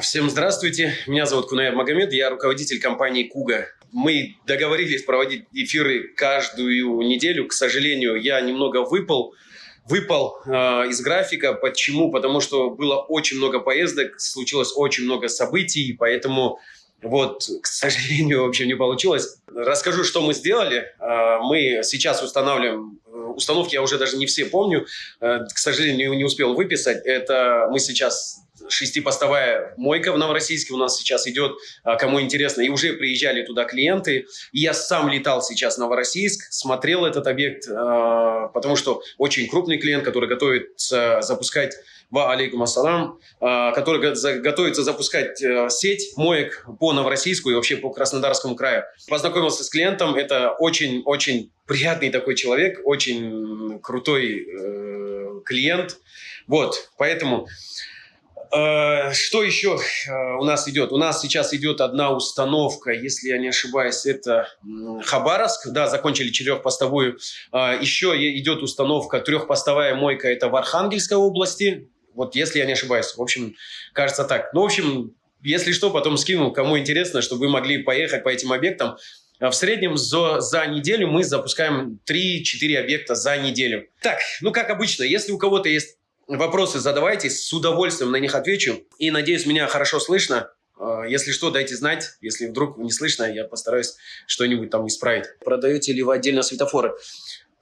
Всем здравствуйте, меня зовут Кунаев Магомед, я руководитель компании Куга. Мы договорились проводить эфиры каждую неделю. К сожалению, я немного выпал, выпал э, из графика. Почему? Потому что было очень много поездок, случилось очень много событий, поэтому вот, к сожалению, вообще не получилось. Расскажу, что мы сделали. Э, мы сейчас устанавливаем установки, я уже даже не все помню, э, к сожалению, не успел выписать. Это мы сейчас шестипостовая мойка в Новороссийске у нас сейчас идет, а, кому интересно, и уже приезжали туда клиенты. И я сам летал сейчас в Новороссийск, смотрел этот объект, а, потому что очень крупный клиент, который готовится запускать Ва алейкум ассалам, а, который готовится запускать э, сеть моек по Новороссийску и вообще по Краснодарскому краю. Познакомился с клиентом, это очень-очень приятный такой человек, очень крутой э, клиент. Вот, поэтому что еще э, у нас идет? У нас сейчас идет одна установка, если я не ошибаюсь, это Хабаровск. Да, закончили четырехпостовую. Э, еще идет установка трехпостовая мойка, это в Архангельской области. Вот если я не ошибаюсь. В общем, кажется так. Ну, в общем, если что, потом скину, кому интересно, чтобы вы могли поехать по этим объектам. В среднем за, за неделю мы запускаем 3-4 объекта за неделю. Так, ну как обычно, если у кого-то есть Вопросы задавайте, с удовольствием на них отвечу. И надеюсь, меня хорошо слышно. А, если что, дайте знать. Если вдруг не слышно, я постараюсь что-нибудь там исправить. Продаете ли вы отдельно светофоры?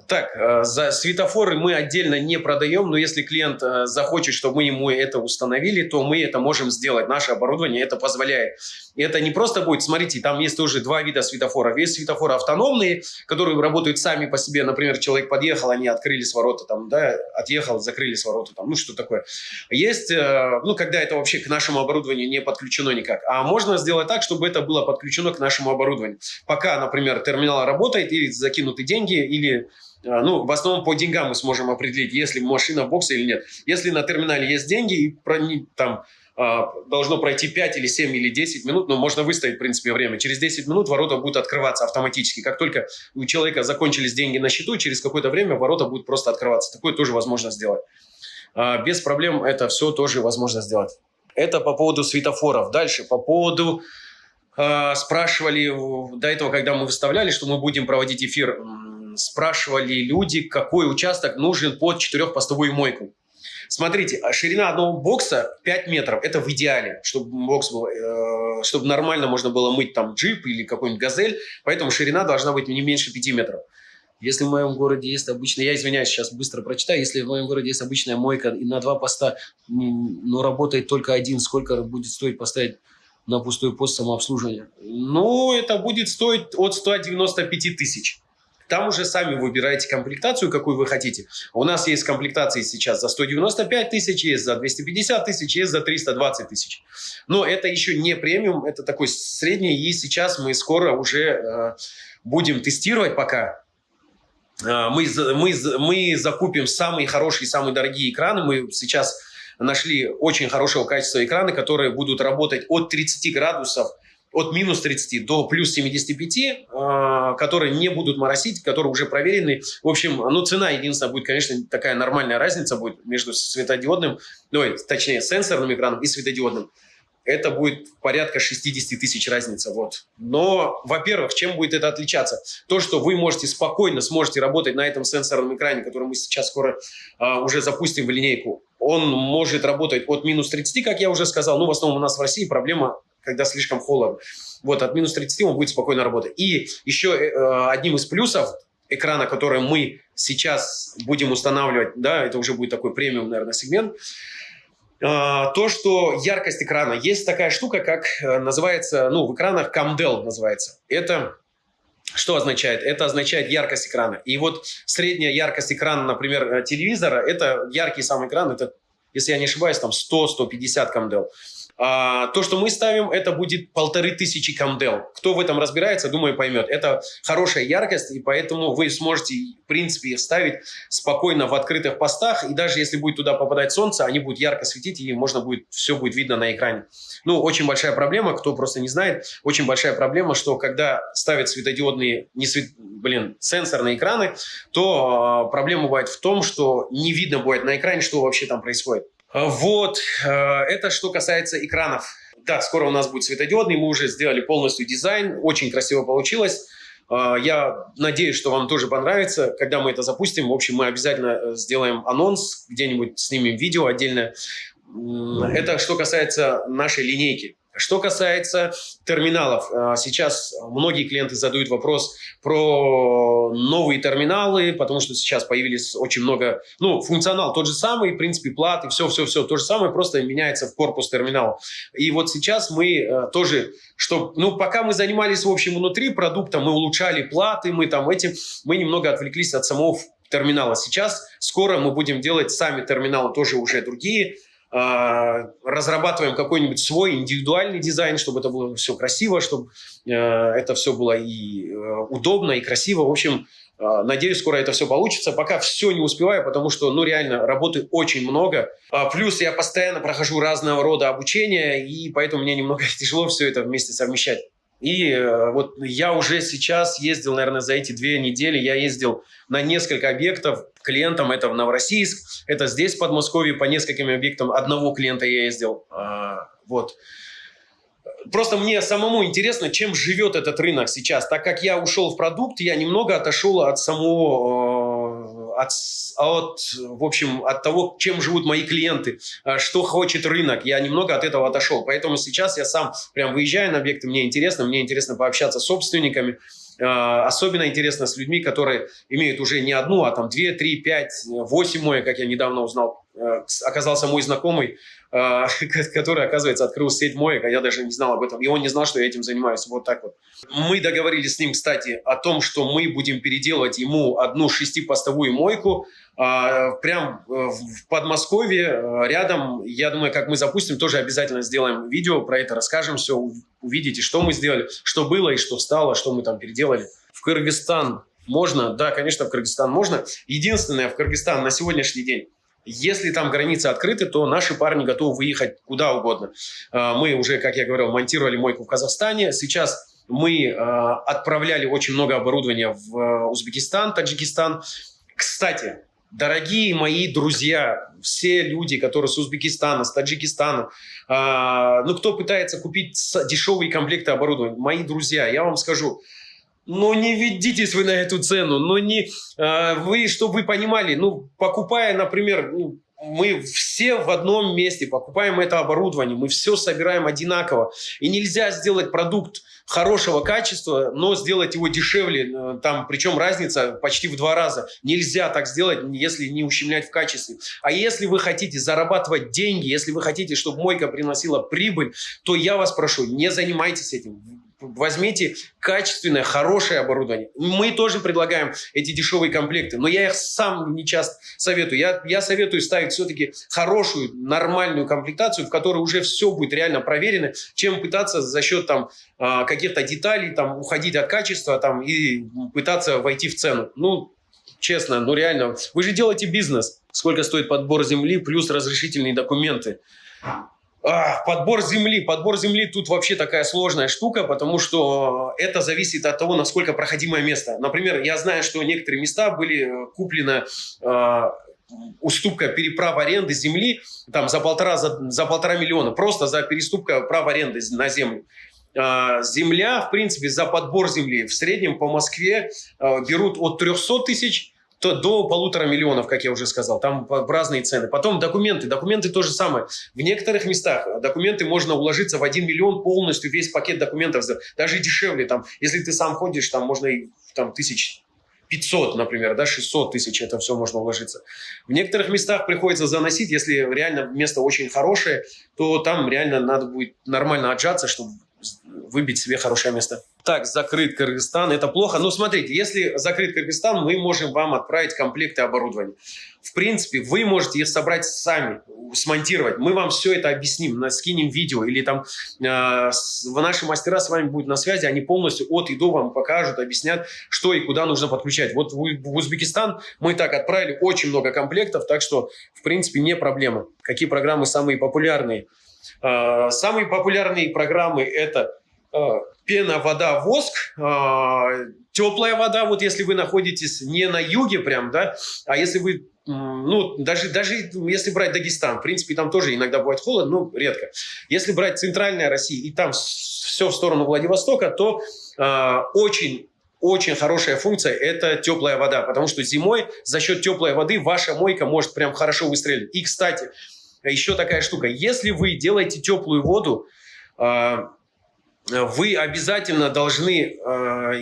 Так, э, за светофоры мы отдельно не продаем, но если клиент э, захочет, чтобы мы ему это установили, то мы это можем сделать. Наше оборудование это позволяет. И это не просто будет, смотрите, там есть тоже два вида светофоров. Есть светофоры автономные, которые работают сами по себе. Например, человек подъехал, они открыли ворота, там, да, отъехал, закрыли ворота, там, ну что такое. Есть, э, ну, когда это вообще к нашему оборудованию не подключено никак. А можно сделать так, чтобы это было подключено к нашему оборудованию. Пока, например, терминал работает, или закинуты деньги, или ну, в основном по деньгам мы сможем определить, если машина в боксе или нет. Если на терминале есть деньги, и там а, должно пройти 5 или 7 или 10 минут, но можно выставить, в принципе, время. Через 10 минут ворота будут открываться автоматически. Как только у человека закончились деньги на счету, через какое-то время ворота будут просто открываться. Такое тоже возможно сделать. А, без проблем это все тоже возможно сделать. Это по поводу светофоров. Дальше, по поводу... Спрашивали до этого, когда мы выставляли, что мы будем проводить эфир спрашивали люди, какой участок нужен под четырехпостовую мойку. Смотрите, а ширина одного бокса 5 метров. Это в идеале, чтобы бокс был, э, чтобы нормально можно было мыть там джип или какой-нибудь газель. Поэтому ширина должна быть не меньше 5 метров. Если в моем городе есть обычная, я извиняюсь, сейчас быстро прочитаю, если в моем городе есть обычная мойка и на два поста, но работает только один, сколько будет стоить поставить на пустой пост самообслуживания? Ну, это будет стоить от 195 тысяч. Там уже сами выбираете комплектацию, какую вы хотите. У нас есть комплектации сейчас за 195 тысяч, есть за 250 тысяч, есть за 320 тысяч. Но это еще не премиум, это такой средний. И сейчас мы скоро уже э, будем тестировать пока. Э, мы, мы, мы закупим самые хорошие, самые дорогие экраны. Мы сейчас нашли очень хорошего качества экраны, которые будут работать от 30 градусов от минус 30 до плюс 75, а, которые не будут моросить, которые уже проверены. В общем, ну, цена единственная будет, конечно, такая нормальная разница будет между светодиодным, ну, точнее, сенсорным экраном и светодиодным. Это будет порядка 60 тысяч разница. Вот. Но, во-первых, чем будет это отличаться? То, что вы можете спокойно сможете работать на этом сенсорном экране, который мы сейчас скоро а, уже запустим в линейку. Он может работать от минус 30, как я уже сказал. Ну, в основном у нас в России проблема когда слишком холодно. Вот, от минус 30 он будет спокойно работать. И еще э, одним из плюсов экрана, который мы сейчас будем устанавливать, да, это уже будет такой премиум, наверное, сегмент, э, то, что яркость экрана. Есть такая штука, как э, называется, ну, в экранах CamDel называется. Это что означает? Это означает яркость экрана. И вот средняя яркость экрана, например, э, телевизора, это яркий сам экран, это, если я не ошибаюсь, там 100-150 CamDel. А, то, что мы ставим, это будет полторы тысячи камдел. Кто в этом разбирается, думаю, поймет. Это хорошая яркость, и поэтому вы сможете, в принципе, ставить спокойно в открытых постах, и даже если будет туда попадать солнце, они будут ярко светить, и можно будет, все будет видно на экране. Ну, очень большая проблема, кто просто не знает, очень большая проблема, что когда ставят светодиодные, не свет, блин, сенсорные экраны, то э, проблема бывает в том, что не видно будет на экране, что вообще там происходит. Вот, это что касается экранов. Да, скоро у нас будет светодиодный, мы уже сделали полностью дизайн, очень красиво получилось. Я надеюсь, что вам тоже понравится, когда мы это запустим. В общем, мы обязательно сделаем анонс, где-нибудь снимем видео отдельное. Это что касается нашей линейки. Что касается терминалов, а, сейчас многие клиенты задают вопрос про новые терминалы, потому что сейчас появились очень много, ну, функционал тот же самый, в принципе, платы, все-все-все то же самое, просто меняется в корпус терминала. И вот сейчас мы э, тоже, что, ну, пока мы занимались, в общем, внутри продукта, мы улучшали платы, мы там этим, мы немного отвлеклись от самого терминала. Сейчас скоро мы будем делать сами терминалы тоже уже другие, разрабатываем какой-нибудь свой индивидуальный дизайн, чтобы это было все красиво, чтобы э, это все было и э, удобно, и красиво. В общем, э, надеюсь, скоро это все получится. Пока все не успеваю, потому что, ну, реально, работы очень много. А, плюс я постоянно прохожу разного рода обучения, и поэтому мне немного тяжело все это вместе совмещать. И э, вот я уже сейчас ездил, наверное, за эти две недели, я ездил на несколько объектов клиентам. Это в Новороссийск, это здесь, в Подмосковье, по нескольким объектам. Одного клиента я ездил. А, вот. Просто мне самому интересно, чем живет этот рынок сейчас. Так как я ушел в продукт, я немного отошел от самого, э, от, от, в общем, от того, чем живут мои клиенты, э, что хочет рынок. Я немного от этого отошел. Поэтому сейчас я сам прям выезжаю на объекты, мне интересно, мне интересно пообщаться с собственниками, Особенно интересно с людьми, которые имеют уже не одну, а там две, три, пять, восемь моек, как я недавно узнал. Оказался мой знакомый, а, который, оказывается, открыл сеть моек, а я даже не знал об этом. И он не знал, что я этим занимаюсь. Вот так вот. Мы договорились с ним, кстати, о том, что мы будем переделывать ему одну шестипостовую мойку, а, прям э, в Подмосковье, э, рядом. Я думаю, как мы запустим, тоже обязательно сделаем видео про это, расскажем все, увидите, что мы сделали, что было и что стало, что мы там переделали. В Кыргызстан можно? Да, конечно, в Кыргызстан можно. Единственное, в Кыргызстан на сегодняшний день если там границы открыты, то наши парни готовы выехать куда угодно. А, мы уже, как я говорил, монтировали мойку в Казахстане. Сейчас мы а, отправляли очень много оборудования в а, Узбекистан, Таджикистан. Кстати, дорогие мои друзья, все люди, которые с Узбекистана, с Таджикистана, ну, кто пытается купить дешевые комплекты оборудования, мои друзья, я вам скажу, ну, не ведитесь вы на эту цену, ну, не, э, вы, чтобы вы понимали, ну, покупая, например, ну, мы все в одном месте покупаем это оборудование, мы все собираем одинаково. И нельзя сделать продукт хорошего качества, но сделать его дешевле, э, там, причем разница почти в два раза. Нельзя так сделать, если не ущемлять в качестве. А если вы хотите зарабатывать деньги, если вы хотите, чтобы мойка приносила прибыль, то я вас прошу, не занимайтесь этим возьмите качественное, хорошее оборудование. Мы тоже предлагаем эти дешевые комплекты, но я их сам не часто советую. Я, я советую ставить все-таки хорошую, нормальную комплектацию, в которой уже все будет реально проверено, чем пытаться за счет там а, каких-то деталей там уходить от качества там и пытаться войти в цену. Ну, честно, ну реально, вы же делаете бизнес. Сколько стоит подбор земли плюс разрешительные документы? Подбор земли. Подбор земли тут вообще такая сложная штука, потому что это зависит от того, насколько проходимое место. Например, я знаю, что некоторые места были э, куплены э, уступка переправа аренды земли там за полтора, за, за полтора миллиона, просто за переступка права аренды на землю. Э, земля, в принципе, за подбор земли в среднем по Москве э, берут от 300 тысяч то до полутора миллионов, как я уже сказал. Там разные цены. Потом документы. Документы то же самое. В некоторых местах документы можно уложиться в 1 миллион полностью, весь пакет документов. Даже дешевле. Там, если ты сам ходишь, там можно и там, тысяч 500, например, да, 600 тысяч, это все можно уложиться. В некоторых местах приходится заносить, если реально место очень хорошее, то там реально надо будет нормально отжаться, чтобы выбить себе хорошее место. Так, закрыт Кыргызстан, это плохо. Но смотрите, если закрыт Кыргызстан, мы можем вам отправить комплекты оборудования. В принципе, вы можете их собрать сами, смонтировать. Мы вам все это объясним, скинем видео. Или там э, наши мастера с вами будут на связи, они полностью от и до вам покажут, объяснят, что и куда нужно подключать. Вот в, в Узбекистан мы так отправили очень много комплектов, так что, в принципе, не проблема. Какие программы самые популярные? Э, самые популярные программы это пена, вода, воск, э, теплая вода, вот если вы находитесь не на юге прям, да, а если вы ну, даже, даже если брать Дагестан, в принципе, там тоже иногда бывает холодно, но редко. Если брать центральная Россия и там все в сторону Владивостока, то э, очень очень хорошая функция – это теплая вода, потому что зимой за счет теплой воды ваша мойка может прям хорошо выстрелить. И, кстати, еще такая штука. Если вы делаете теплую воду, вы обязательно должны а,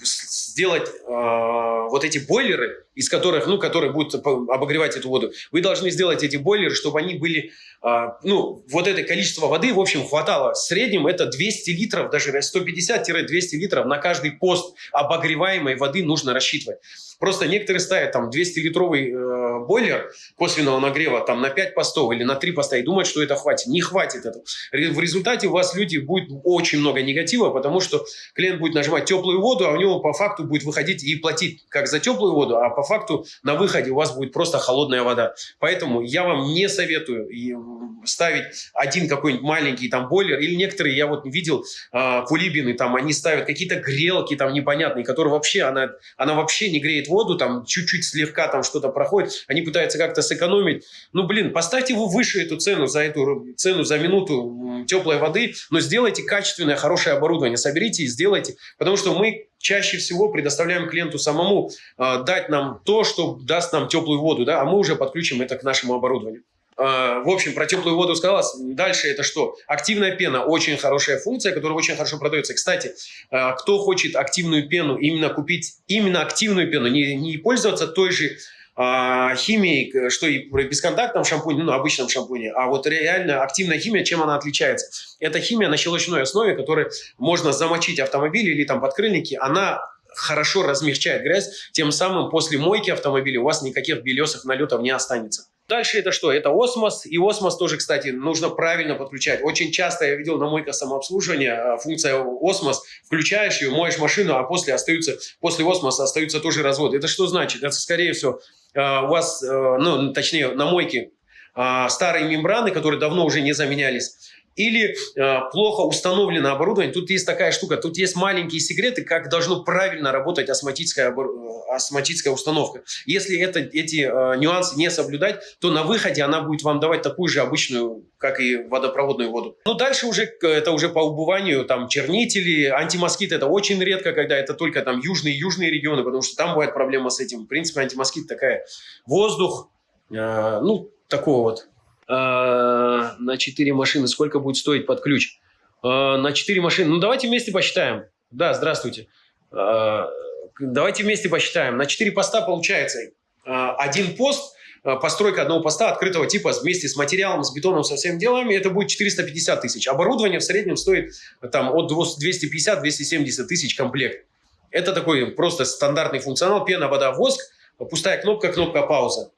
сделать а, вот эти бойлеры, из которых, ну, которые будут обогревать эту воду, вы должны сделать эти бойлеры, чтобы они были, ну, вот это количество воды, в общем, хватало. В среднем это 200 литров, даже 150-200 литров на каждый пост обогреваемой воды нужно рассчитывать. Просто некоторые ставят там 200-литровый э, бойлер косвенного нагрева там на 5 постов или на 3 поста и думают, что это хватит. Не хватит этого. В результате у вас люди будет очень много негатива, потому что клиент будет нажимать теплую воду, а у него по факту будет выходить и платить как за теплую воду, а по факту на выходе у вас будет просто холодная вода. Поэтому я вам не советую ставить один какой-нибудь маленький там бойлер, или некоторые, я вот видел, э, кулибины, там они ставят какие-то грелки там непонятные, которые вообще, она, она вообще не греет воду, там чуть-чуть слегка там что-то проходит, они пытаются как-то сэкономить. Ну, блин, поставьте вы выше эту цену за эту цену за минуту теплой воды, но сделайте качественное, хорошее оборудование, соберите и сделайте, потому что мы чаще всего предоставляем клиенту самому э, дать нам то, что даст нам теплую воду, да, а мы уже подключим это к нашему оборудованию. А, в общем, про теплую воду сказала. Дальше это что? Активная пена. Очень хорошая функция, которая очень хорошо продается. Кстати, а, кто хочет активную пену, именно купить именно активную пену, не, не пользоваться той же а, химией, что и бесконтактном шампуне, ну, обычном шампуне, а вот реально активная химия, чем она отличается? Это химия на щелочной основе, которой можно замочить автомобиль или там подкрыльники, она хорошо размягчает грязь, тем самым после мойки автомобиля у вас никаких белесых налетов не останется. Дальше это что? Это осмос. И осмос тоже, кстати, нужно правильно подключать. Очень часто я видел на мойках самообслуживания а, функция осмос. Включаешь ее, моешь машину, а после остаются, после осмоса остаются тоже разводы. Это что значит? Это, скорее всего, а, у вас, а, ну, точнее, на мойке старые мембраны, которые давно уже не заменялись, или э, плохо установлено оборудование. Тут есть такая штука, тут есть маленькие секреты, как должно правильно работать осмотическая, осмотическая установка. Если это, эти э, нюансы не соблюдать, то на выходе она будет вам давать такую же обычную, как и водопроводную воду. Ну, дальше уже, это уже по убыванию, там, чернители, антимоскит, это очень редко, когда это только там южные южные регионы, потому что там бывает проблема с этим. В принципе, антимоскит такая, воздух, э, ну, такого вот Э, на 4 машины, сколько будет стоить под ключ? Э, на 4 машины, ну давайте вместе посчитаем. Да, здравствуйте. Э, давайте вместе посчитаем. На 4 поста получается один пост, постройка одного поста открытого типа вместе с материалом, с бетоном, со всеми делами, это будет 450 тысяч. Оборудование в среднем стоит там от 250-270 тысяч комплект. Это такой просто стандартный функционал. Пена, вода, воск, пустая кнопка, кнопка пауза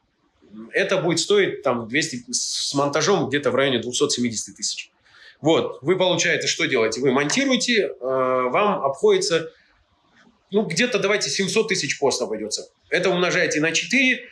это будет стоить там 200, с монтажом где-то в районе 270 тысяч. Вот, вы получаете, что делаете? Вы монтируете, э, вам обходится, ну, где-то, давайте, 700 тысяч пост обойдется. Это умножаете на 4,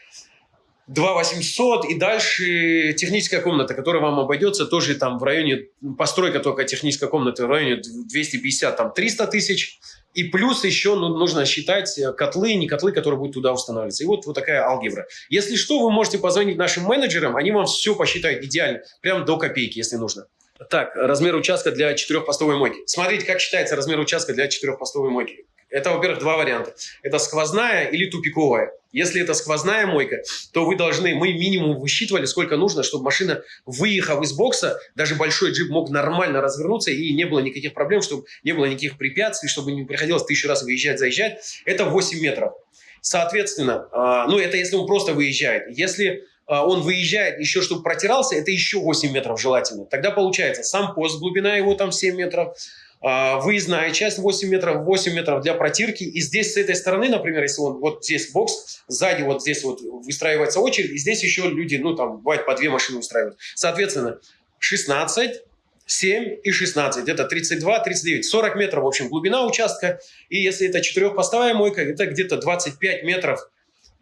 2 800 и дальше техническая комната, которая вам обойдется тоже там в районе, постройка только технической комнаты в районе 250, там 300 тысяч. И плюс еще ну, нужно считать э, котлы, не котлы, которые будут туда устанавливаться. И вот, вот такая алгебра. Если что, вы можете позвонить нашим менеджерам, они вам все посчитают идеально, прям до копейки, если нужно. Так, размер участка для четырехпостовой мойки. Смотрите, как считается размер участка для четырехпостовой мойки. Это, во-первых, два варианта. Это сквозная или тупиковая. Если это сквозная мойка, то вы должны, мы минимум высчитывали, сколько нужно, чтобы машина, выехав из бокса, даже большой джип мог нормально развернуться и не было никаких проблем, чтобы не было никаких препятствий, чтобы не приходилось тысячу раз выезжать, заезжать. Это 8 метров. Соответственно, а, ну это если он просто выезжает. Если а, он выезжает еще, чтобы протирался, это еще 8 метров желательно. Тогда получается сам пост, глубина его там 7 метров, выездная часть 8 метров, 8 метров для протирки. И здесь с этой стороны, например, если он вот здесь бокс, сзади вот здесь вот выстраивается очередь, и здесь еще люди, ну там бывает по две машины устраивают. Соответственно, 16, 7 и 16. Это 32, 39, 40 метров, в общем, глубина участка. И если это четырехпостовая мойка, это где-то 25 метров а,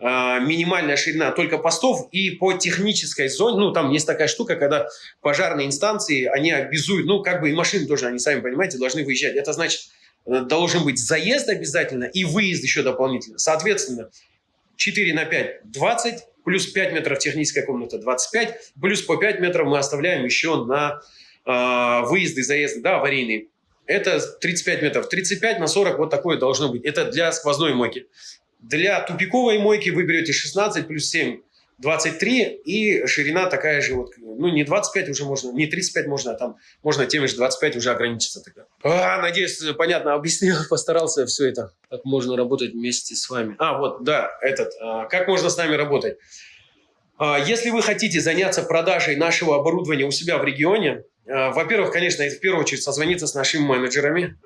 минимальная ширина только постов, и по технической зоне, ну, там есть такая штука, когда пожарные инстанции, они обязуют, ну, как бы и машины тоже, они сами, понимаете, должны выезжать. Это значит, э, должен быть заезд обязательно и выезд еще дополнительно. Соответственно, 4 на 5 – 20, плюс 5 метров техническая комната 25, плюс по 5 метров мы оставляем еще на э, выезды, заезды, да, аварийные. Это 35 метров. 35 на 40 вот такое должно быть. Это для сквозной мойки. Для тупиковой мойки вы берете 16 плюс 7 23 и ширина такая же, вот, ну не 25 уже можно, не 35 можно, а там можно теми же 25 уже ограничиться тогда. А, надеюсь, понятно объяснил, постарался все это, как можно работать вместе с вами. А, вот, да, этот, а, как можно с нами работать. А, если вы хотите заняться продажей нашего оборудования у себя в регионе, а, во-первых, конечно, это в первую очередь созвониться с нашими менеджерами,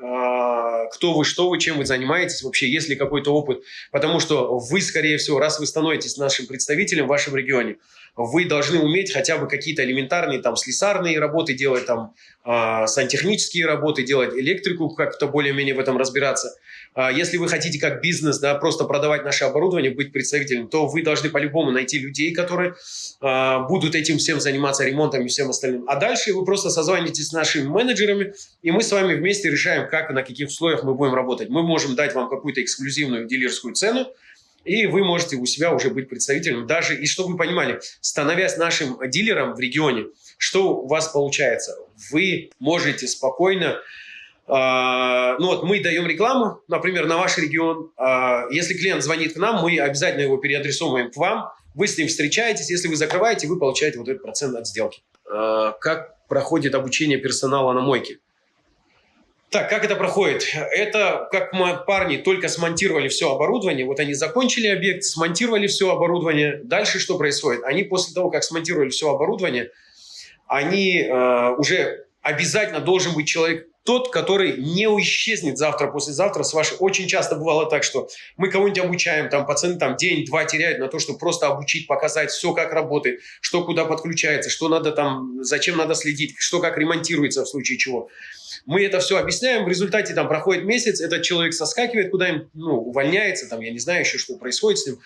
кто вы, что вы, чем вы занимаетесь, вообще есть ли какой-то опыт. Потому что вы, скорее всего, раз вы становитесь нашим представителем в вашем регионе, вы должны уметь хотя бы какие-то элементарные там слесарные работы делать, там э, сантехнические работы делать, электрику как-то более-менее в этом разбираться. Э, если вы хотите как бизнес, да, просто продавать наше оборудование, быть представителем, то вы должны по-любому найти людей, которые э, будут этим всем заниматься, ремонтом и всем остальным. А дальше вы просто созваниваетесь с нашими менеджерами, и мы с вами вместе решаем, как и на каких условиях мы будем работать. Мы можем дать вам какую-то эксклюзивную дилерскую цену, и вы можете у себя уже быть представителем. Даже, и чтобы вы понимали, становясь нашим дилером в регионе, что у вас получается? Вы можете спокойно ну вот мы даем рекламу, например, на ваш регион. Uh, если клиент звонит к нам, мы обязательно его переадресовываем к вам. Вы с ним встречаетесь. Если вы закрываете, вы получаете вот этот процент от сделки. Uh, как проходит обучение персонала на мойке? Так, как это проходит? Это как мы, парни только смонтировали все оборудование, вот они закончили объект, смонтировали все оборудование. Дальше что происходит? Они после того, как смонтировали все оборудование, они э, уже обязательно должен быть человек тот, который не исчезнет завтра, послезавтра с вашей. Очень часто бывало так, что мы кого-нибудь обучаем, там пацаны там день-два теряют на то, чтобы просто обучить, показать все, как работает, что куда подключается, что надо там, зачем надо следить, что как ремонтируется в случае чего. Мы это все объясняем, в результате там проходит месяц, этот человек соскакивает куда-нибудь, ну, увольняется, там, я не знаю еще, что происходит с ним.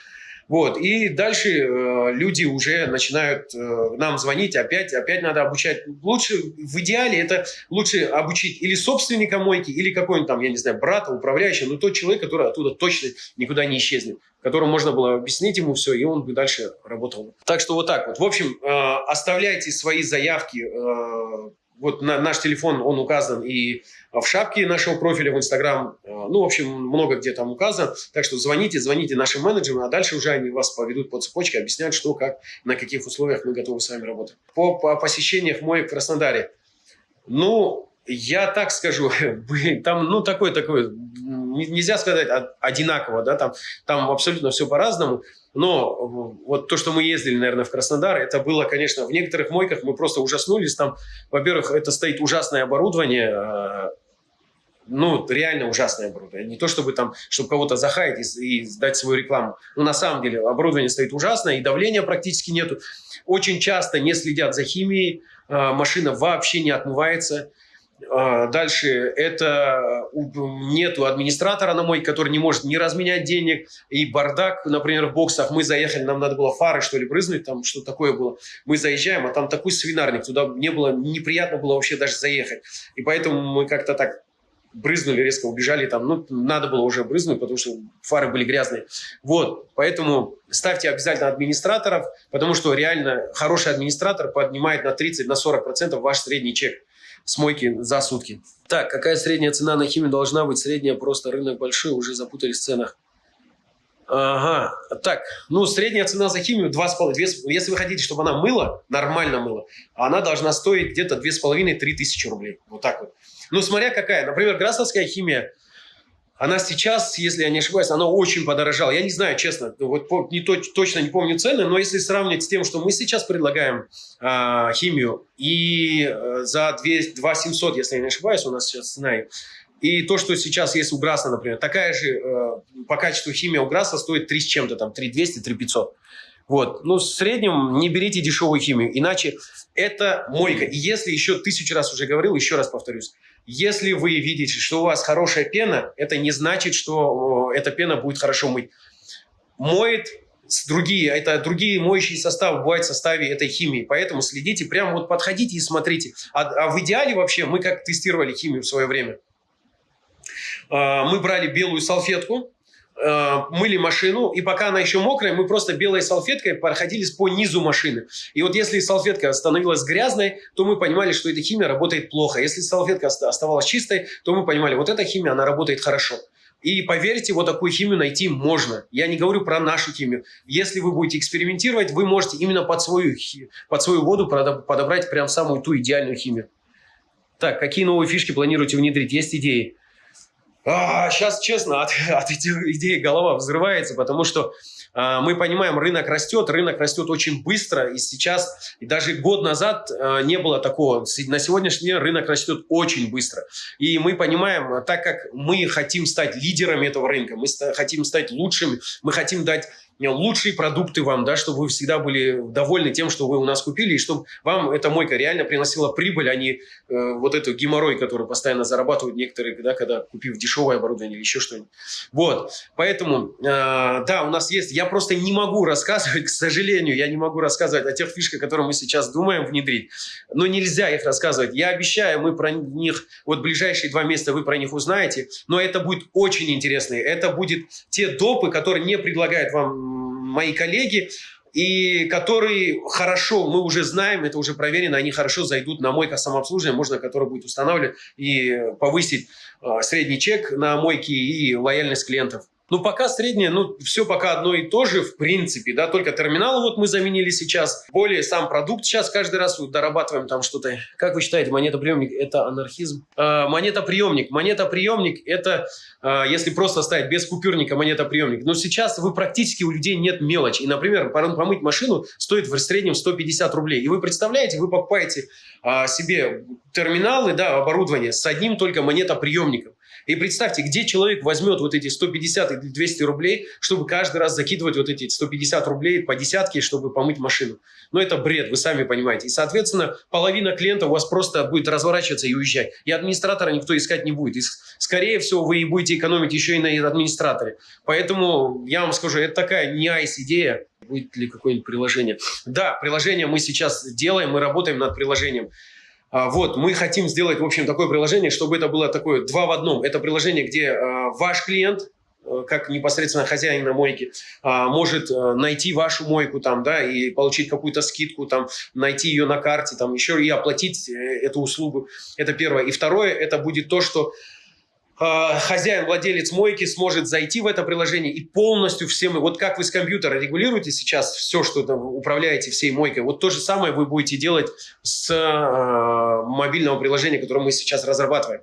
Вот, и дальше э, люди уже начинают э, нам звонить, опять, опять надо обучать. Лучше, в идеале, это лучше обучить или собственника мойки, или какой-нибудь там, я не знаю, брата, управляющего, но тот человек, который оттуда точно никуда не исчезнет, которому можно было объяснить ему все, и он бы дальше работал. Так что вот так вот. В общем, э, оставляйте свои заявки э, вот на, наш телефон, он указан и в шапке нашего профиля в Инстаграм. Э, ну, в общем, много где там указано. Так что звоните, звоните нашим менеджерам, а дальше уже они вас поведут по цепочке, объяснят, что, как, на каких условиях мы готовы с вами работать. По, по посещениях мой в Краснодаре. Ну, я так скажу, там, ну, такой, такой, нельзя сказать одинаково, да, там, там абсолютно все по-разному. Но вот то, что мы ездили, наверное, в Краснодар, это было, конечно, в некоторых мойках мы просто ужаснулись. Там, во-первых, это стоит ужасное оборудование, э, ну, реально ужасное оборудование. Не то, чтобы там, чтобы кого-то захаять и, и сдать свою рекламу. Но на самом деле оборудование стоит ужасное, и давления практически нету. Очень часто не следят за химией, э, машина вообще не отмывается. А, дальше это нету администратора на мой, который не может не разменять денег. И бардак, например, в боксах мы заехали, нам надо было фары что ли брызнуть, там что такое было. Мы заезжаем, а там такой свинарник, туда не было, неприятно было вообще даже заехать. И поэтому мы как-то так брызнули, резко убежали там. Ну, надо было уже брызнуть, потому что фары были грязные. Вот, поэтому ставьте обязательно администраторов, потому что реально хороший администратор поднимает на 30-40% на ваш средний чек с мойки за сутки. Так, какая средняя цена на химию должна быть? Средняя просто рынок большой, уже запутались в ценах. Ага, так, ну, средняя цена за химию 2,5. Если вы хотите, чтобы она мыла, нормально мыла, она должна стоить где-то 2,5-3 тысячи рублей. Вот так вот. Ну, смотря какая. Например, грасовская химия – она сейчас, если я не ошибаюсь, она очень подорожала. Я не знаю, честно, вот не то, точно не помню цены, но если сравнивать с тем, что мы сейчас предлагаем э, химию, и э, за 2, 2 700, если я не ошибаюсь, у нас сейчас цена, и то, что сейчас есть у Граса, например, такая же э, по качеству химия у Граса стоит 3 с чем-то, там 3 200, 3 500. Вот. Ну, в среднем не берите дешевую химию, иначе это мойка. И если еще тысячу раз уже говорил, еще раз повторюсь, если вы видите, что у вас хорошая пена, это не значит, что эта пена будет хорошо мыть. Моет другие, это другие моющие составы бывают в составе этой химии. Поэтому следите, прямо вот подходите и смотрите. А, а в идеале вообще, мы как тестировали химию в свое время, а, мы брали белую салфетку, мыли машину, и пока она еще мокрая, мы просто белой салфеткой проходились по низу машины. И вот если салфетка становилась грязной, то мы понимали, что эта химия работает плохо. Если салфетка оставалась чистой, то мы понимали, вот эта химия, она работает хорошо. И поверьте, вот такую химию найти можно. Я не говорю про нашу химию. Если вы будете экспериментировать, вы можете именно под свою, под свою воду подобрать прям самую ту идеальную химию. Так, какие новые фишки планируете внедрить? Есть идеи? А, сейчас, честно, от, от этих идей голова взрывается, потому что а, мы понимаем, рынок растет, рынок растет очень быстро, и сейчас, и даже год назад а, не было такого. На сегодняшний день рынок растет очень быстро. И мы понимаем, так как мы хотим стать лидерами этого рынка, мы хотим стать лучшими, мы хотим дать лучшие продукты вам, да, чтобы вы всегда были довольны тем, что вы у нас купили, и чтобы вам эта мойка реально приносила прибыль, а не э, вот эту геморрой, который постоянно зарабатывают некоторые, да, когда купив дешевое оборудование или еще что-нибудь. Вот, поэтому, э, да, у нас есть, я просто не могу рассказывать, к сожалению, я не могу рассказывать о тех фишках, которые мы сейчас думаем внедрить, но нельзя их рассказывать. Я обещаю, мы про них, вот ближайшие два месяца вы про них узнаете, но это будет очень интересно, это будет те допы, которые не предлагают вам мои коллеги, и которые хорошо, мы уже знаем, это уже проверено, они хорошо зайдут на мойка самообслуживания, можно который будет устанавливать и повысить э, средний чек на мойке и лояльность клиентов. Ну, пока среднее, ну, все пока одно и то же, в принципе, да, только терминал вот мы заменили сейчас. Более сам продукт сейчас каждый раз вот дорабатываем там что-то. Как вы считаете, монетоприемник – это анархизм? Э, монетоприемник. Монетоприемник – это, э, если просто ставить без купюрника монетоприемник. Но сейчас вы практически у людей нет мелочи. И, например, помыть машину стоит в среднем 150 рублей. И вы представляете, вы покупаете э, себе терминалы, да, оборудование с одним только монетоприемником. И представьте, где человек возьмет вот эти 150 или 200 рублей, чтобы каждый раз закидывать вот эти 150 рублей по десятке, чтобы помыть машину. Но это бред, вы сами понимаете. И, соответственно, половина клиентов у вас просто будет разворачиваться и уезжать. И администратора никто искать не будет. И, скорее всего, вы будете экономить еще и на администраторе. Поэтому я вам скажу, это такая не айс-идея. Будет ли какое-нибудь приложение? Да, приложение мы сейчас делаем, мы работаем над приложением. А, вот, мы хотим сделать, в общем, такое приложение, чтобы это было такое два в одном. Это приложение, где а, ваш клиент, э, как непосредственно хозяин на мойке, а, может э, найти вашу мойку там, да, и получить какую-то скидку, там, найти ее на карте, там, еще и оплатить э, эту услугу. Это первое. И второе, это будет то, что хозяин, владелец мойки сможет зайти в это приложение и полностью всем, вот как вы с компьютера регулируете сейчас все, что там управляете всей мойкой, вот то же самое вы будете делать с э, мобильного приложения, которое мы сейчас разрабатываем.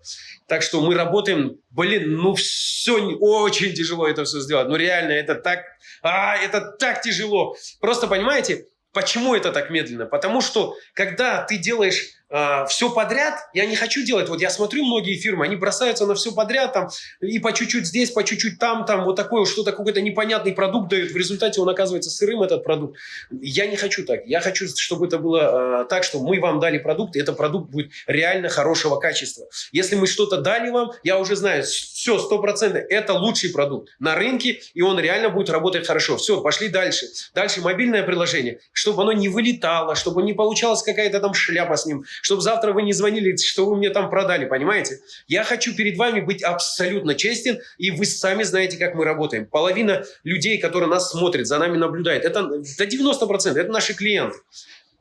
Так что мы работаем, блин, ну все, очень тяжело это все сделать, ну реально, это так, а, это так тяжело. Просто понимаете, почему это так медленно? Потому что, когда ты делаешь э, все подряд, я не хочу делать, вот я смотрю многие фирмы, они бросаются на все подряд, там, и по чуть-чуть здесь, по чуть-чуть там, там, вот такое, что-то, какой-то непонятный продукт дают, в результате он оказывается сырым, этот продукт. Я не хочу так, я хочу, чтобы это было э, так, что мы вам дали продукт, и этот продукт будет реально хорошего качества. Если мы что-то дали вам, я уже знаю, все, сто процентов, это лучший продукт на рынке, и он реально будет работать хорошо. Все, пошли дальше. Дальше мобильное приложение, чтобы оно не вылетало, чтобы не получалась какая-то там шляпа с ним, чтобы завтра вы не звонили, что вы мне там продали, понимаете? Я хочу перед вами быть абсолютно честен, и вы сами знаете, как мы работаем. Половина людей, которые нас смотрят, за нами наблюдают, это до 90%, это наши клиенты.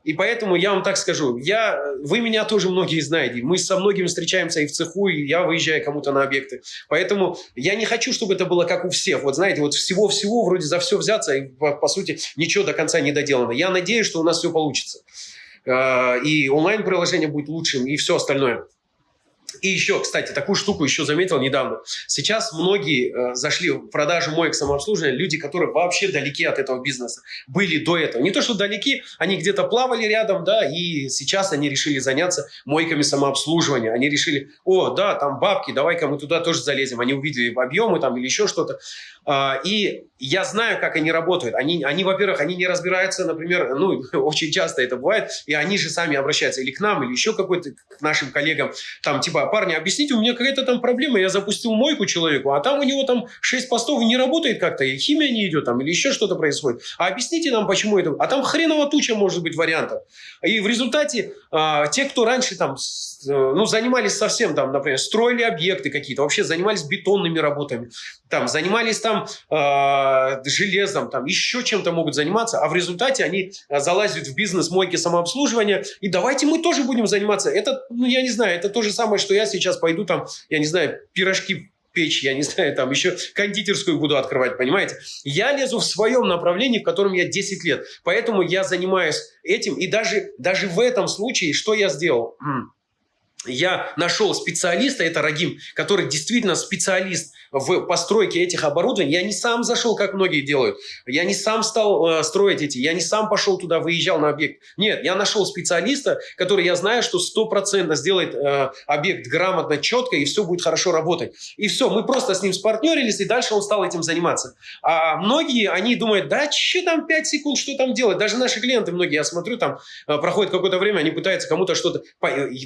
И поэтому я вам так скажу, я, вы меня тоже многие знаете, мы со многими встречаемся и в цеху, и я выезжаю кому-то на объекты. Поэтому я не хочу, чтобы это было как у всех. Вот знаете, вот всего-всего вроде за все взяться, и по, по сути ничего до конца не доделано. Я надеюсь, что у нас все получится. Э, и онлайн-приложение будет лучшим, и все остальное. И еще, кстати, такую штуку еще заметил недавно. Сейчас многие э, зашли в продажу моек самообслуживания, люди, которые вообще далеки от этого бизнеса, были до этого. Не то, что далеки, они где-то плавали рядом, да, и сейчас они решили заняться мойками самообслуживания. Они решили, о, да, там бабки, давай-ка мы туда тоже залезем. Они увидели объемы там или еще что-то. А, и я знаю, как они работают. Они, они во-первых, они не разбираются, например, ну, очень часто это бывает, и они же сами обращаются или к нам, или еще какой-то к нашим коллегам, там, типа, парни, объясните, у меня какая-то там проблема, я запустил мойку человеку, а там у него там 6 постов не работает как-то, и химия не идет там, или еще что-то происходит. А объясните нам, почему это... А там хреново туча может быть вариантов. И в результате а, те, кто раньше там ну, занимались совсем там, например, строили объекты какие-то, вообще занимались бетонными работами, там, занимались там э, железом, там, еще чем-то могут заниматься, а в результате они залазят в бизнес мойки самообслуживания, и давайте мы тоже будем заниматься. Это, ну, я не знаю, это то же самое, что я сейчас пойду там, я не знаю, пирожки печь, я не знаю, там еще кондитерскую буду открывать, понимаете? Я лезу в своем направлении, в котором я 10 лет. Поэтому я занимаюсь этим. И даже, даже в этом случае, что я сделал? Я нашел специалиста, это Рагим, который действительно специалист в постройке этих оборудований. Я не сам зашел, как многие делают. Я не сам стал э, строить эти. Я не сам пошел туда, выезжал на объект. Нет, я нашел специалиста, который я знаю, что стопроцентно сделает э, объект грамотно, четко, и все будет хорошо работать. И все, мы просто с ним спартнерились, и дальше он стал этим заниматься. А многие, они думают, да, что там 5 секунд, что там делать? Даже наши клиенты, многие, я смотрю, там э, проходит какое-то время, они пытаются кому-то что-то...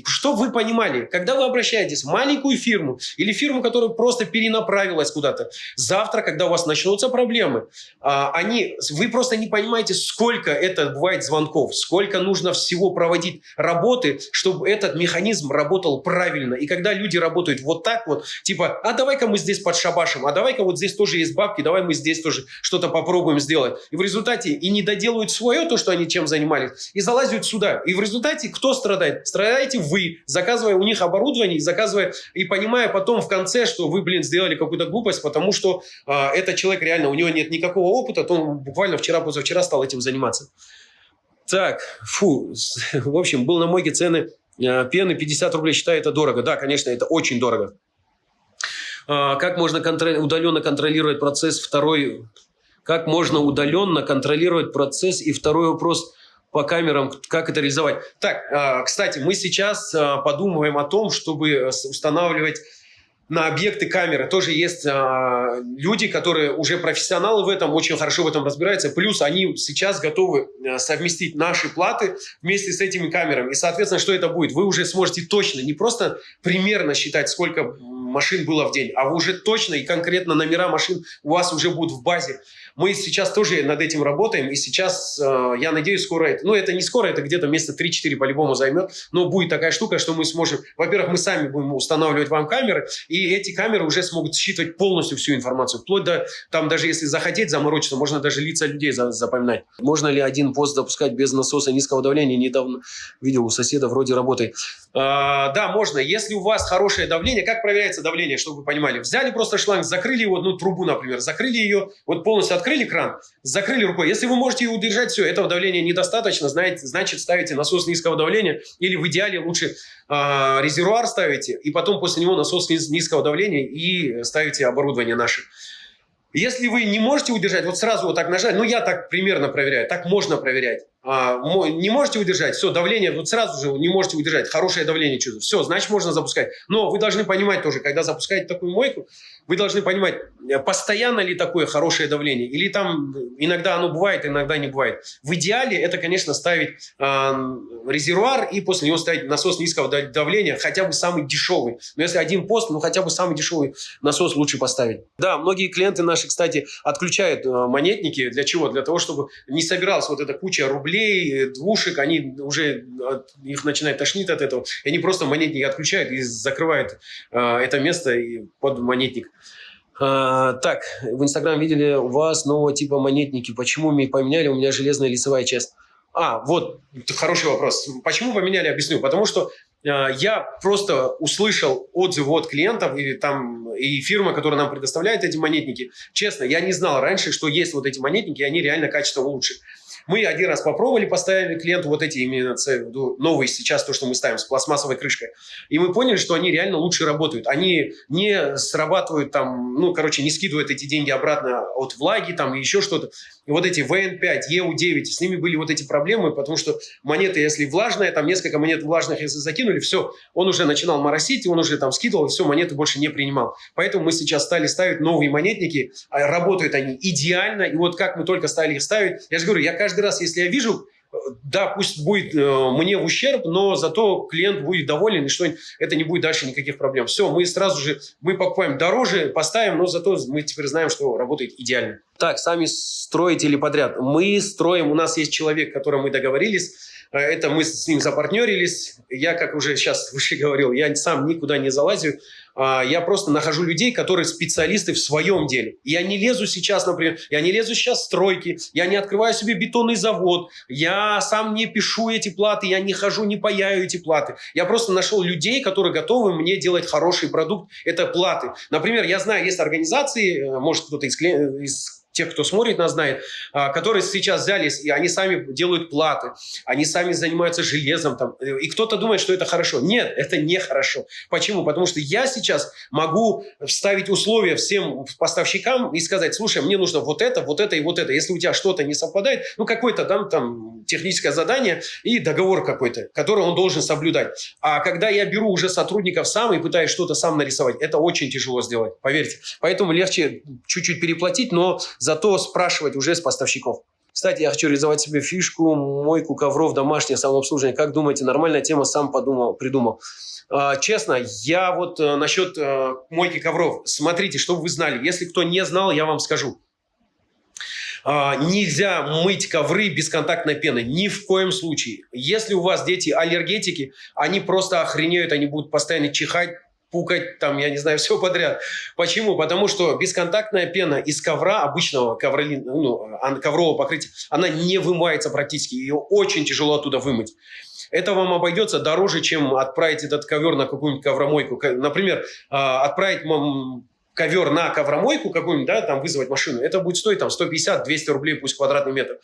Что вы понимали? Когда вы обращаетесь в маленькую фирму или фирму, которая просто перенаправляет направилась куда-то. Завтра, когда у вас начнутся проблемы, а, они, вы просто не понимаете, сколько это бывает звонков, сколько нужно всего проводить работы, чтобы этот механизм работал правильно. И когда люди работают вот так вот, типа, а давай-ка мы здесь подшабашим, а давай-ка вот здесь тоже есть бабки, давай мы здесь тоже что-то попробуем сделать. И в результате и не доделают свое, то, что они чем занимались, и залазят сюда. И в результате кто страдает? Страдаете вы, заказывая у них оборудование, заказывая и понимая потом в конце, что вы, блин, сделали какую-то глупость, потому что э, этот человек реально, у него нет никакого опыта, то он буквально вчера-позавчера стал этим заниматься. Так, фу, в общем, был на мойке цены э, пены 50 рублей, считаю, это дорого. Да, конечно, это очень дорого. Э, как можно контроль, удаленно контролировать процесс? Второй, как можно удаленно контролировать процесс? И второй вопрос по камерам, как это реализовать. Так, кстати, мы сейчас подумываем о том, чтобы устанавливать на объекты камеры. Тоже есть э, люди, которые уже профессионалы в этом, очень хорошо в этом разбираются. Плюс они сейчас готовы э, совместить наши платы вместе с этими камерами. И, соответственно, что это будет? Вы уже сможете точно, не просто примерно считать, сколько машин было в день, а вы уже точно и конкретно номера машин у вас уже будут в базе. Мы сейчас тоже над этим работаем, и сейчас, э, я надеюсь, скоро это, ну, это не скоро, это где-то месяца 3-4 по-любому займет, но будет такая штука, что мы сможем, во-первых, мы сами будем устанавливать вам камеры, и эти камеры уже смогут считывать полностью всю информацию, вплоть до, там, даже если захотеть заморочиться, можно даже лица людей запоминать. Можно ли один пост запускать без насоса низкого давления? Недавно видел у соседа вроде работы. А, да, можно. Если у вас хорошее давление, как проверяется давление, чтобы вы понимали? Взяли просто шланг, закрыли его, ну, трубу, например, закрыли ее, вот полностью открыли кран, закрыли рукой. Если вы можете удержать, все, этого давления недостаточно, знаете, значит, ставите насос низкого давления или в идеале лучше э, резервуар ставите, и потом после него насос низ, низкого давления и ставите оборудование наше. Если вы не можете удержать, вот сразу вот так нажать, ну я так примерно проверяю, так можно проверять. А, не можете удержать, все, давление, вот сразу же не можете удержать, хорошее давление чувствуете, все, значит можно запускать. Но вы должны понимать тоже, когда запускаете такую мойку, вы должны понимать, э, постоянно ли такое хорошее давление, или там иногда оно бывает, иногда не бывает. В идеале это, конечно, ставить э, резервуар и после него ставить насос низкого давления, хотя бы самый дешевый. Но если один пост, ну хотя бы самый дешевый насос лучше поставить. Да, многие клиенты наши, кстати, отключают э, монетники. Для чего? Для того, чтобы не собиралась вот эта куча рублей, рублей, двушек, они уже, их начинает тошнить от этого. И они просто монетник отключают и закрывают э, это место под монетник. А, так, в Инстаграм видели у вас нового типа монетники. Почему поменяли? У меня железная лицевая часть. А, вот, хороший вопрос. Почему поменяли, объясню. Потому что э, я просто услышал отзывы от клиентов и, там, и фирма, которая нам предоставляет эти монетники. Честно, я не знал раньше, что есть вот эти монетники, и они реально качество лучше. Мы один раз попробовали, поставили клиенту вот эти именно новые сейчас, то, что мы ставим с пластмассовой крышкой. И мы поняли, что они реально лучше работают. Они не срабатывают там, ну, короче, не скидывают эти деньги обратно от влаги там и еще что-то. И вот эти VN5, EU9, с ними были вот эти проблемы, потому что монеты, если влажная, там несколько монет влажных, если закинули, все, он уже начинал моросить, он уже там скидывал, все, монеты больше не принимал. Поэтому мы сейчас стали ставить новые монетники, а работают они идеально, и вот как мы только стали их ставить, я же говорю, я каждый раз, если я вижу да, пусть будет э, мне в ущерб, но зато клиент будет доволен, и что это не будет дальше никаких проблем. Все, мы сразу же, мы покупаем дороже, поставим, но зато мы теперь знаем, что работает идеально. Так, сами строите или подряд? Мы строим, у нас есть человек, с мы договорились, Это мы с ним запартнерились. Я, как уже сейчас выше говорил, я сам никуда не залазю. А, я просто нахожу людей, которые специалисты в своем деле. Я не лезу сейчас, например, я не лезу сейчас в стройки, я не открываю себе бетонный завод, я сам не пишу эти платы, я не хожу, не паяю эти платы. Я просто нашел людей, которые готовы мне делать хороший продукт. Это платы. Например, я знаю, есть организации, э, может кто-то из, из тех, кто смотрит нас, знает, а, которые сейчас взялись, и они сами делают платы, они сами занимаются железом. Там, и кто-то думает, что это хорошо. Нет, это не хорошо. Почему? Потому что я сейчас могу вставить условия всем поставщикам и сказать, слушай, мне нужно вот это, вот это и вот это. Если у тебя что-то не совпадает, ну, какое-то там, там техническое задание и договор какой-то, который он должен соблюдать. А когда я беру уже сотрудников сам и пытаюсь что-то сам нарисовать, это очень тяжело сделать, поверьте. Поэтому легче чуть-чуть переплатить, но зато спрашивать уже с поставщиков. Кстати, я хочу реализовать себе фишку, мойку ковров, домашнее самообслуживание. Как думаете, нормальная тема, сам подумал, придумал. А, честно, я вот э, насчет э, мойки ковров. Смотрите, чтобы вы знали. Если кто не знал, я вам скажу. А, нельзя мыть ковры бесконтактной пеной. Ни в коем случае. Если у вас дети аллергетики, они просто охренеют, они будут постоянно чихать, пукать, там, я не знаю, все подряд. Почему? Потому что бесконтактная пена из ковра, обычного ковролин, ну, коврового покрытия, она не вымывается практически. Ее очень тяжело оттуда вымыть. Это вам обойдется дороже, чем отправить этот ковер на какую-нибудь ковромойку. Например, а, отправить ковер на ковромойку какую-нибудь, да, там вызвать машину, это будет стоить там 150-200 рублей пусть квадратный метр.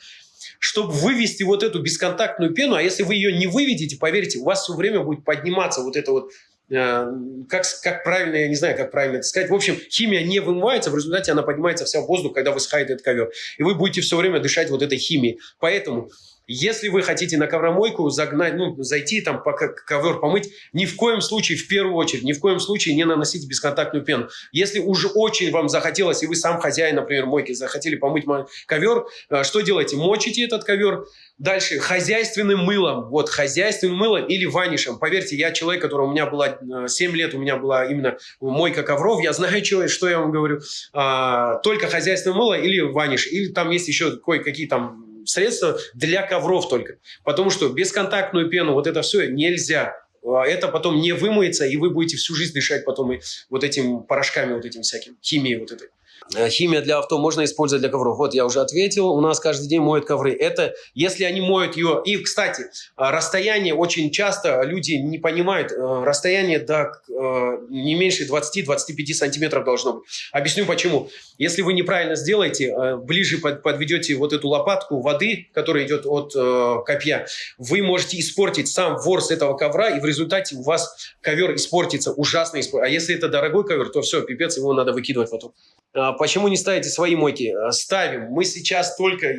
Чтобы вывести вот эту бесконтактную пену, а если вы ее не выведете, поверьте, у вас все время будет подниматься вот это вот как, как правильно, я не знаю, как правильно это сказать. В общем, химия не вымывается, в результате она поднимается вся в воздух, когда высыхает этот ковер. И вы будете все время дышать вот этой химией. Поэтому, если вы хотите на ковромойку загнать, ну, зайти там, пока ковер помыть, ни в коем случае, в первую очередь, ни в коем случае не наносите бесконтактную пену. Если уже очень вам захотелось, и вы сам хозяин, например, мойки, захотели помыть ковер, э, что делаете? Мочите этот ковер, Дальше, хозяйственным мылом. Вот, хозяйственным мылом или ванишем. Поверьте, я человек, который у меня было 7 лет, у меня была именно мойка ковров. Я знаю, что, что я вам говорю. А, только хозяйственное мыло или ваниш. Или там есть еще кое-какие там средства для ковров только. Потому что бесконтактную пену, вот это все нельзя. А, это потом не вымоется, и вы будете всю жизнь дышать потом и вот этим порошками, вот этим всяким, химией вот этой. Э, химия для авто можно использовать для ковров. Вот я уже ответил. У нас каждый день моют ковры. Это если они моют ее. И, кстати, э, расстояние очень часто люди не понимают. Э, расстояние до не меньше 20-25 сантиметров должно быть. Объясню почему. Если вы неправильно сделаете, ближе подведете вот эту лопатку воды, которая идет от копья, вы можете испортить сам ворс этого ковра, и в результате у вас ковер испортится, ужасно испортится. А если это дорогой ковер, то все, пипец, его надо выкидывать потом. А, почему не ставите свои мойки? А, ставим. Мы сейчас только...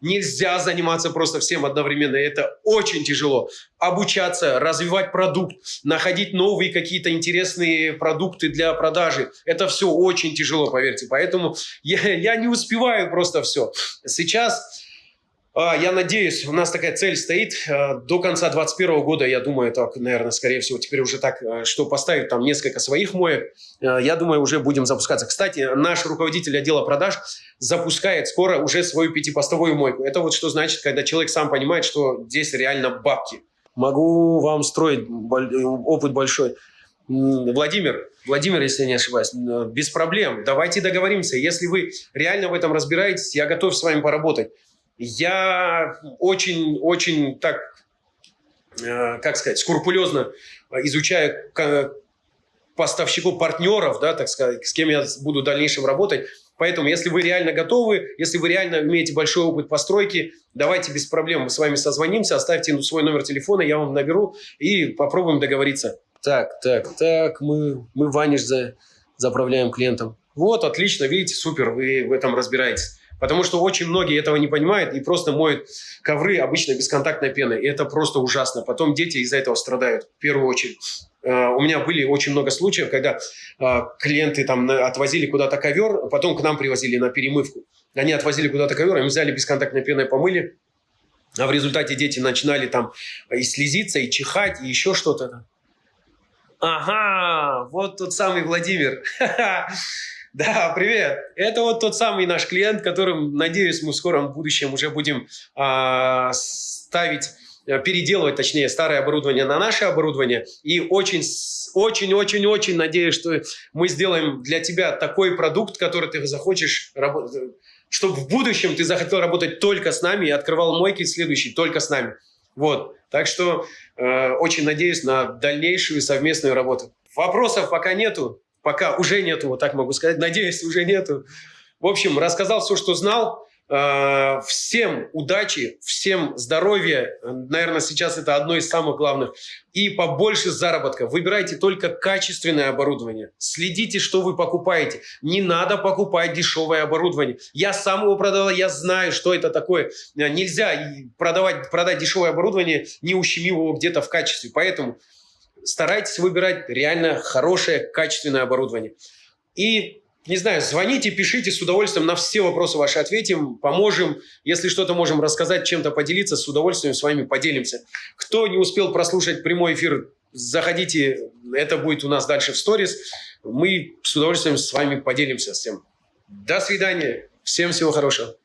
Нельзя заниматься просто всем одновременно. Это очень тяжело. Обучаться, развивать продукт, находить новые какие-то интересные продукты для продажи. Это все очень тяжело, поверьте. Поэтому я, я не успеваю просто все. Сейчас я надеюсь, у нас такая цель стоит э, до конца 2021 года, я думаю, так, наверное, скорее всего, теперь уже так, э, что поставить там несколько своих моек, э, я думаю, уже будем запускаться. Кстати, наш руководитель отдела продаж запускает скоро уже свою пятипостовую мойку. Это вот что значит, когда человек сам понимает, что здесь реально бабки. Могу вам строить опыт большой. Владимир, Владимир, если я не ошибаюсь, без проблем. Давайте договоримся. Если вы реально в этом разбираетесь, я готов с вами поработать. Я очень-очень так, э, как сказать, скрупулезно изучаю поставщиков, партнеров, да, так сказать, с кем я буду в дальнейшем работать. Поэтому, если вы реально готовы, если вы реально имеете большой опыт постройки, давайте без проблем мы с вами созвонимся, оставьте свой номер телефона, я вам наберу и попробуем договориться. Так, так, так, мы, мы ваниш за, заправляем клиентам. Вот, отлично, видите, супер, вы в этом разбираетесь. Потому что очень многие этого не понимают и просто моют ковры обычно бесконтактной пеной. И это просто ужасно. Потом дети из-за этого страдают в первую очередь. Э, у меня были очень много случаев, когда э, клиенты там отвозили куда-то ковер, потом к нам привозили на перемывку. Они отвозили куда-то ковер, им взяли бесконтактной пеной, помыли, а в результате дети начинали там и слезиться, и чихать, и еще что-то. Ага, вот тот самый Владимир. Да, привет. Это вот тот самый наш клиент, которым, надеюсь, мы в скором будущем уже будем а, ставить э, переделывать, точнее, старое оборудование на наше оборудование. И очень, очень, очень, очень надеюсь, что мы сделаем для тебя такой продукт, который ты захочешь работать, чтобы в будущем ты захотел работать только с нами и открывал мойки следующий только с нами. Вот. Так что э, очень надеюсь на дальнейшую совместную работу. Вопросов пока нету. Пока уже нету, вот так могу сказать. Надеюсь, уже нету. В общем, рассказал все, что знал. Э, всем удачи, всем здоровья. Наверное, сейчас это одно из самых главных. И побольше заработка. Выбирайте только качественное оборудование. Следите, что вы покупаете. Не надо покупать дешевое оборудование. Я сам его продавал, я знаю, что это такое. Нельзя продавать, продать дешевое оборудование, не ущемив его где-то в качестве. Поэтому старайтесь выбирать реально хорошее, качественное оборудование. И не знаю, звоните, пишите, с удовольствием на все вопросы ваши ответим, поможем. Если что-то можем рассказать, чем-то поделиться, с удовольствием с вами поделимся. Кто не успел прослушать прямой эфир, заходите, это будет у нас дальше в сторис. Мы с удовольствием с вами поделимся всем. До свидания, всем всего хорошего.